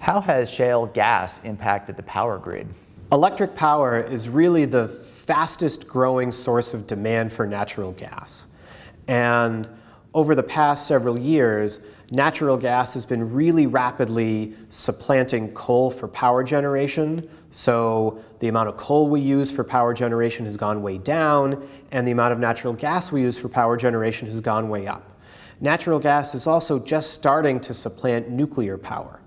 How has shale gas impacted the power grid? Electric power is really the fastest growing source of demand for natural gas. And over the past several years, natural gas has been really rapidly supplanting coal for power generation. So the amount of coal we use for power generation has gone way down, and the amount of natural gas we use for power generation has gone way up. Natural gas is also just starting to supplant nuclear power.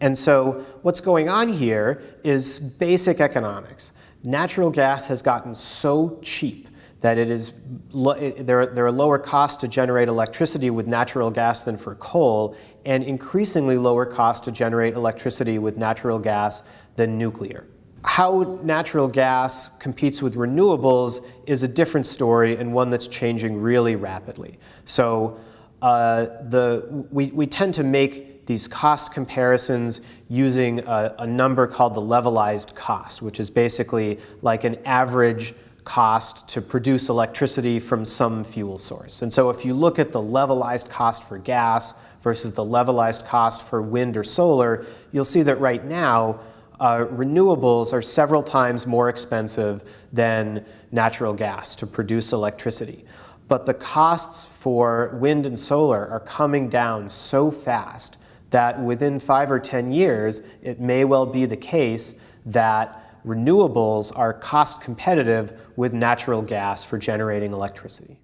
And so what's going on here is basic economics. Natural gas has gotten so cheap that it is there, there are lower costs to generate electricity with natural gas than for coal, and increasingly lower costs to generate electricity with natural gas than nuclear. How natural gas competes with renewables is a different story and one that's changing really rapidly. So uh, the, we, we tend to make these cost comparisons using a, a number called the levelized cost, which is basically like an average cost to produce electricity from some fuel source. And so if you look at the levelized cost for gas versus the levelized cost for wind or solar, you'll see that right now uh, renewables are several times more expensive than natural gas to produce electricity. But the costs for wind and solar are coming down so fast that within five or 10 years, it may well be the case that renewables are cost competitive with natural gas for generating electricity.